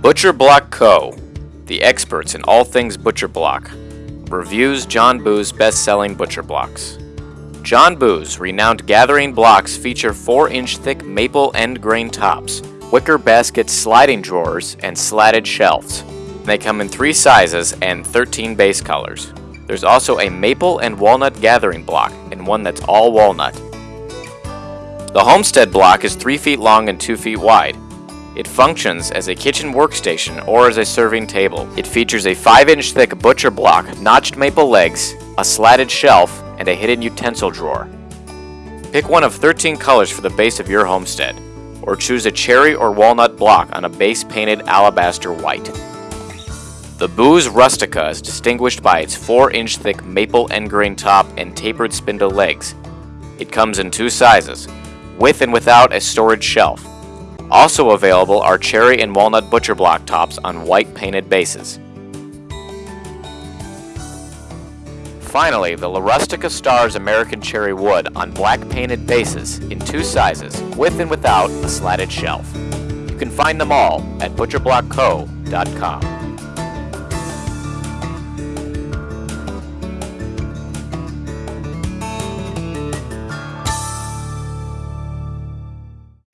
Butcher Block Co., the experts in all things butcher block, reviews John Boos best-selling butcher blocks. John Boos renowned gathering blocks feature 4-inch thick maple end grain tops, wicker basket sliding drawers, and slatted shelves. They come in three sizes and 13 base colors. There's also a maple and walnut gathering block, and one that's all walnut. The Homestead block is 3 feet long and 2 feet wide. It functions as a kitchen workstation or as a serving table. It features a 5-inch thick butcher block, notched maple legs, a slatted shelf, and a hidden utensil drawer. Pick one of 13 colors for the base of your homestead, or choose a cherry or walnut block on a base painted alabaster white. The Boos Rustica is distinguished by its 4-inch thick maple end grain top and tapered spindle legs. It comes in two sizes, with and without a storage shelf. Also available are cherry and walnut butcher block tops on white painted bases. Finally, the La Rustica stars American cherry wood on black painted bases in two sizes, with and without a slatted shelf. You can find them all at butcherblockco.com.